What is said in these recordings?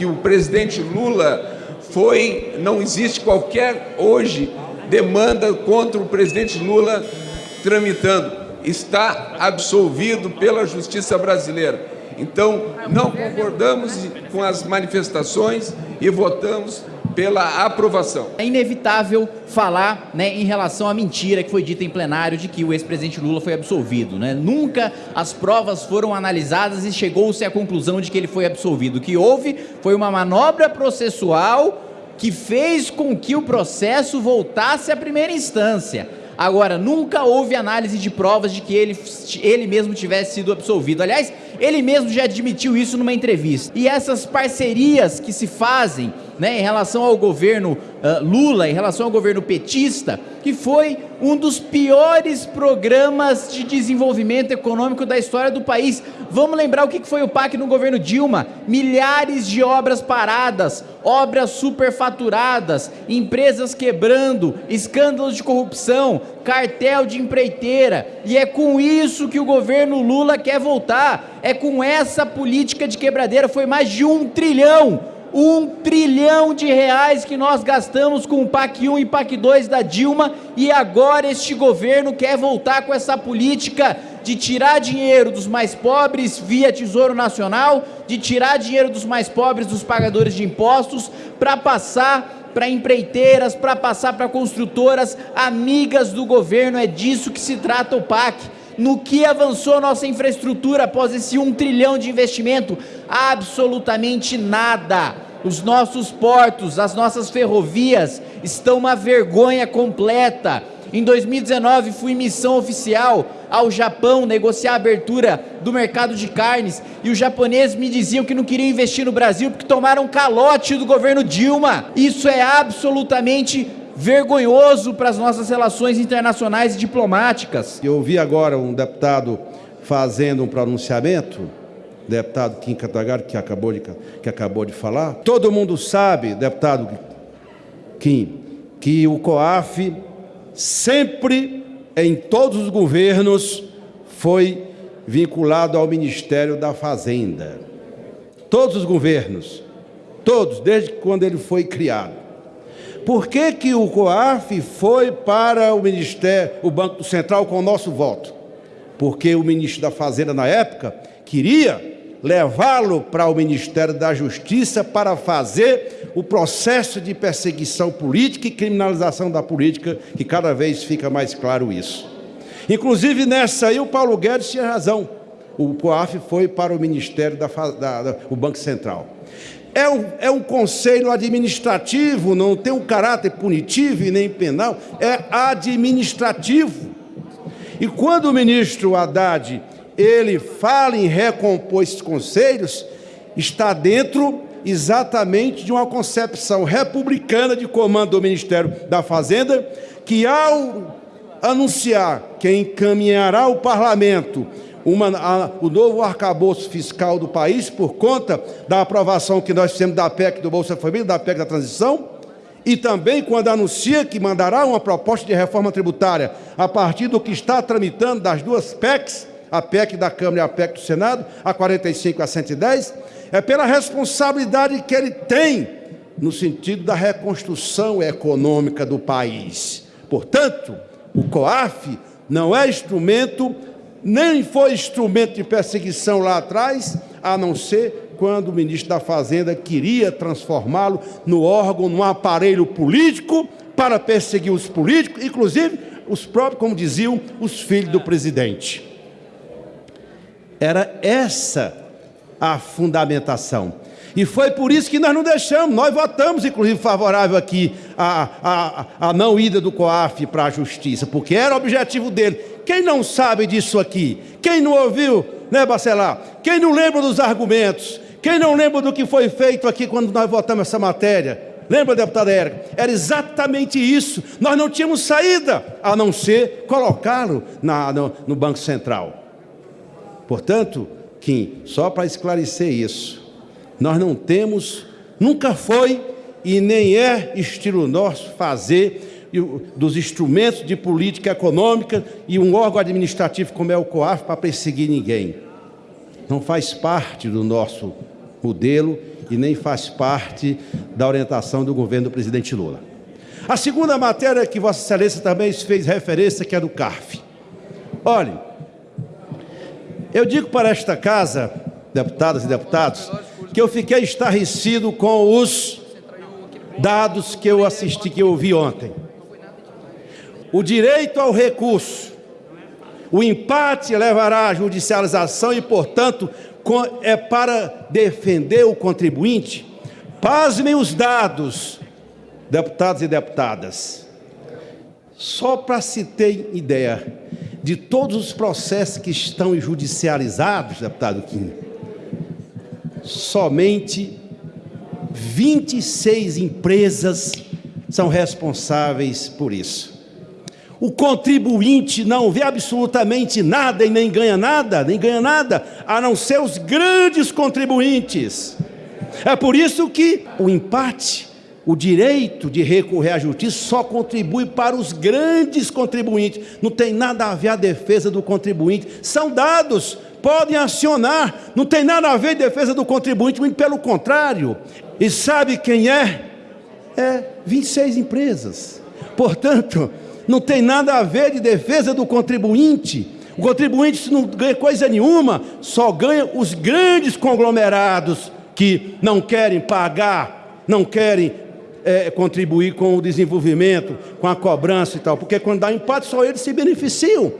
que o presidente Lula foi, não existe qualquer hoje demanda contra o presidente Lula tramitando. Está absolvido pela justiça brasileira. Então, não concordamos com as manifestações e votamos pela aprovação. É inevitável falar né, em relação à mentira que foi dita em plenário de que o ex-presidente Lula foi absolvido. Né? Nunca as provas foram analisadas e chegou-se à conclusão de que ele foi absolvido. O que houve foi uma manobra processual que fez com que o processo voltasse à primeira instância. Agora, nunca houve análise de provas de que ele, ele mesmo tivesse sido absolvido. Aliás, ele mesmo já admitiu isso numa entrevista. E essas parcerias que se fazem né, em relação ao governo uh, Lula, em relação ao governo petista, que foi um dos piores programas de desenvolvimento econômico da história do país. Vamos lembrar o que foi o PAC no governo Dilma: milhares de obras paradas, obras superfaturadas, empresas quebrando, escândalos de corrupção, cartel de empreiteira. E é com isso que o governo Lula quer voltar. É com essa política de quebradeira. Foi mais de um trilhão um trilhão de reais que nós gastamos com o PAC 1 e PAC 2 da Dilma e agora este governo quer voltar com essa política de tirar dinheiro dos mais pobres via Tesouro Nacional, de tirar dinheiro dos mais pobres dos pagadores de impostos para passar para empreiteiras, para passar para construtoras amigas do governo, é disso que se trata o PAC no que avançou nossa infraestrutura após esse um trilhão de investimento? Absolutamente nada. Os nossos portos, as nossas ferrovias estão uma vergonha completa. Em 2019 fui missão oficial ao Japão negociar a abertura do mercado de carnes e os japoneses me diziam que não queriam investir no Brasil porque tomaram calote do governo Dilma. Isso é absolutamente vergonhoso para as nossas relações internacionais e diplomáticas. Eu ouvi agora um deputado fazendo um pronunciamento, deputado Kim Kataguiri, que acabou de, que acabou de falar. Todo mundo sabe, deputado Kim, que o COAF sempre, em todos os governos, foi vinculado ao Ministério da Fazenda. Todos os governos, todos, desde quando ele foi criado. Por que, que o COAF foi para o Ministério, o Banco Central com o nosso voto? Porque o ministro da Fazenda, na época, queria levá-lo para o Ministério da Justiça para fazer o processo de perseguição política e criminalização da política, que cada vez fica mais claro isso. Inclusive nessa aí o Paulo Guedes tinha razão. O COAF foi para o Ministério da, da, da o Banco Central. É um, é um conselho administrativo, não tem um caráter punitivo e nem penal, é administrativo. E quando o ministro Haddad ele fala em recompor esses conselhos, está dentro exatamente de uma concepção republicana de comando do Ministério da Fazenda, que ao anunciar que encaminhará ao parlamento uma, a, o novo arcabouço fiscal do país por conta da aprovação que nós fizemos da PEC do Bolsa Família, da PEC da transição, e também quando anuncia que mandará uma proposta de reforma tributária a partir do que está tramitando das duas PECs, a PEC da Câmara e a PEC do Senado, a 45 e a 110, é pela responsabilidade que ele tem no sentido da reconstrução econômica do país. Portanto, o COAF não é instrumento nem foi instrumento de perseguição lá atrás, a não ser quando o ministro da Fazenda queria transformá-lo no órgão, no aparelho político para perseguir os políticos, inclusive os próprios, como diziam, os filhos do presidente. Era essa a fundamentação. E foi por isso que nós não deixamos, nós votamos, inclusive, favorável aqui a, a, a não ida do COAF para a justiça, porque era o objetivo dele. Quem não sabe disso aqui? Quem não ouviu, né, Bacelar? Quem não lembra dos argumentos? Quem não lembra do que foi feito aqui quando nós votamos essa matéria? Lembra, deputada Érica? Era exatamente isso. Nós não tínhamos saída, a não ser colocá-lo no, no Banco Central. Portanto, Kim, só para esclarecer isso, nós não temos, nunca foi e nem é estilo nosso fazer dos instrumentos de política econômica e um órgão administrativo como é o COAF para perseguir ninguém. Não faz parte do nosso modelo e nem faz parte da orientação do governo do presidente Lula. A segunda matéria que Vossa Excelência também fez referência, que é do CARF. Olhem, eu digo para esta casa, deputadas e deputados, que eu fiquei estarrecido com os dados que eu assisti, que eu ouvi ontem. O direito ao recurso, o empate levará à judicialização e, portanto, é para defender o contribuinte. Pasmem os dados, deputados e deputadas. Só para se ter ideia de todos os processos que estão judicializados, deputado Kim, somente 26 empresas são responsáveis por isso. O contribuinte não vê absolutamente nada e nem ganha nada, nem ganha nada, a não ser os grandes contribuintes. É por isso que o empate, o direito de recorrer à justiça só contribui para os grandes contribuintes. Não tem nada a ver a defesa do contribuinte. São dados, podem acionar, não tem nada a ver a defesa do contribuinte, muito pelo contrário. E sabe quem é? É 26 empresas. Portanto, não tem nada a ver de defesa do contribuinte. O contribuinte não ganha coisa nenhuma, só ganha os grandes conglomerados que não querem pagar, não querem é, contribuir com o desenvolvimento, com a cobrança e tal, porque quando dá empate só eles se beneficiam.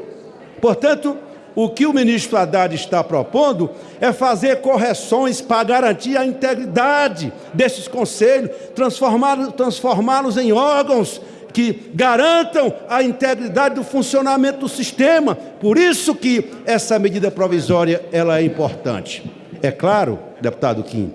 Portanto, o que o ministro Haddad está propondo é fazer correções para garantir a integridade desses conselhos, transformá-los transformá em órgãos que garantam a integridade do funcionamento do sistema. Por isso que essa medida provisória ela é importante. É claro, deputado Kim,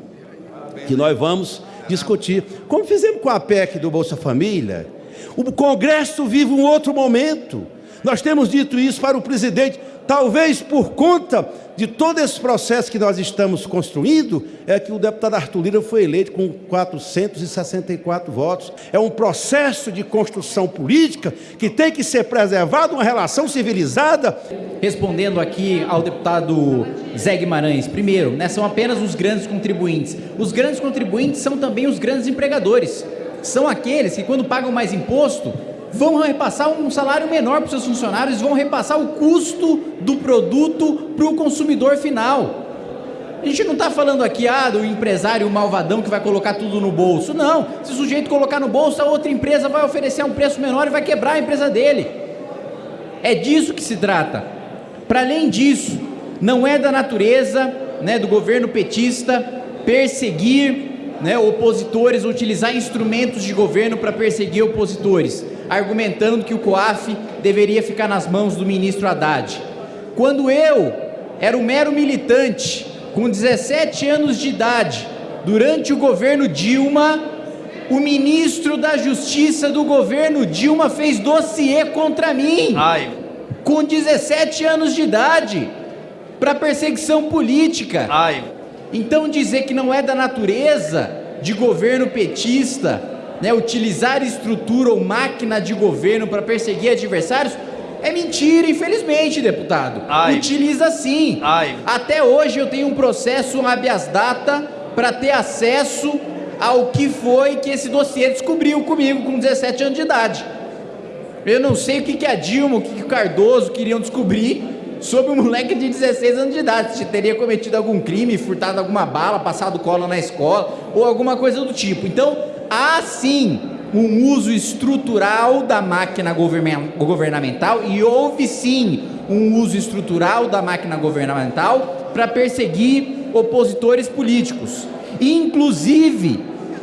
que nós vamos discutir, como fizemos com a PEC do Bolsa Família. O Congresso vive um outro momento. Nós temos dito isso para o presidente. Talvez por conta de todo esse processo que nós estamos construindo, é que o deputado Arthur Lira foi eleito com 464 votos. É um processo de construção política que tem que ser preservado, uma relação civilizada. Respondendo aqui ao deputado Zé Guimarães, primeiro, né, são apenas os grandes contribuintes. Os grandes contribuintes são também os grandes empregadores. São aqueles que, quando pagam mais imposto, vão repassar um salário menor para os seus funcionários, vão repassar o custo do produto para o consumidor final. A gente não está falando aqui ah, do empresário malvadão que vai colocar tudo no bolso. Não, se o sujeito colocar no bolso, a outra empresa vai oferecer um preço menor e vai quebrar a empresa dele. É disso que se trata. Para além disso, não é da natureza né, do governo petista perseguir né, opositores, utilizar instrumentos de governo para perseguir opositores argumentando que o COAF deveria ficar nas mãos do ministro Haddad. Quando eu era um mero militante, com 17 anos de idade, durante o governo Dilma, o ministro da Justiça do governo Dilma fez dossiê contra mim, Ai. com 17 anos de idade, para perseguição política. Ai. Então dizer que não é da natureza de governo petista né, utilizar estrutura ou máquina de governo para perseguir adversários, é mentira, infelizmente, deputado. Ai. Utiliza sim. Ai. Até hoje eu tenho um processo um habeas data para ter acesso ao que foi que esse dossiê descobriu comigo com 17 anos de idade. Eu não sei o que, que a Dilma, o que, que o Cardoso queriam descobrir sobre um moleque de 16 anos de idade, se teria cometido algum crime, furtado alguma bala, passado cola na escola ou alguma coisa do tipo. Então, há sim um uso estrutural da máquina governamental e houve sim um uso estrutural da máquina governamental para perseguir opositores políticos, inclusive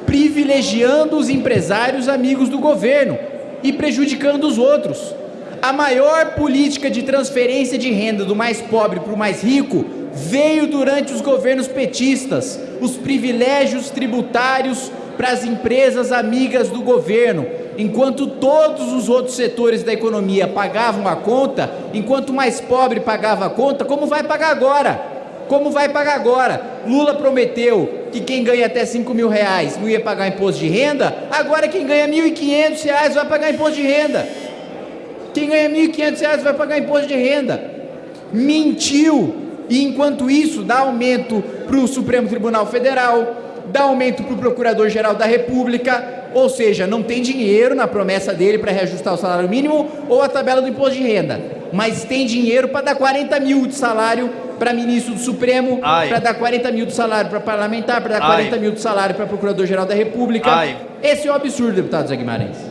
privilegiando os empresários amigos do governo e prejudicando os outros. A maior política de transferência de renda do mais pobre para o mais rico veio durante os governos petistas. Os privilégios tributários para as empresas amigas do governo, enquanto todos os outros setores da economia pagavam a conta, enquanto mais pobre pagava a conta, como vai pagar agora? Como vai pagar agora? Lula prometeu que quem ganha até 5 mil reais não ia pagar imposto de renda, agora quem ganha 1.500 reais vai pagar imposto de renda. Quem ganha 1.500 reais vai pagar imposto de renda. Mentiu. E enquanto isso, dá aumento para o Supremo Tribunal Federal, dá aumento para o Procurador-Geral da República, ou seja, não tem dinheiro na promessa dele para reajustar o salário mínimo ou a tabela do imposto de renda, mas tem dinheiro para dar 40 mil de salário para ministro do Supremo, para dar 40 mil de salário para parlamentar, para dar 40 Ai. mil de salário para Procurador-Geral da República. Ai. Esse é o absurdo, deputado Zé Guimarães.